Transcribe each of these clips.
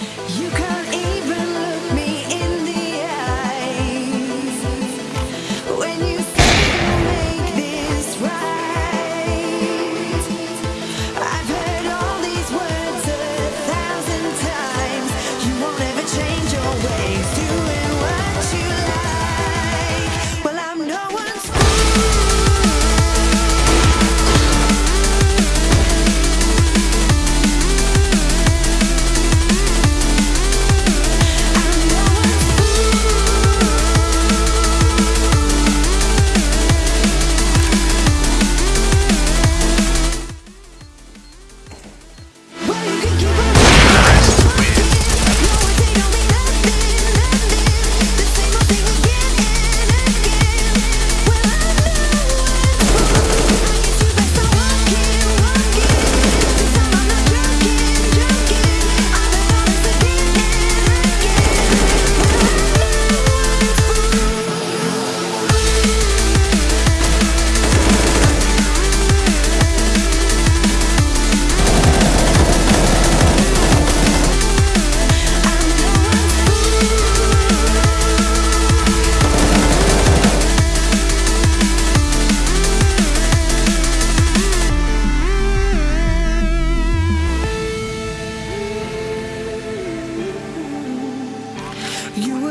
You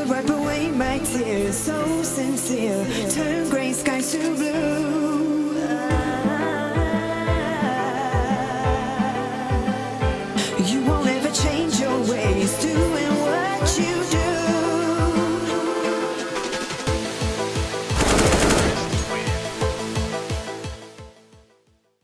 wipe away my tears. So sincere. Turn gray skies to blue. You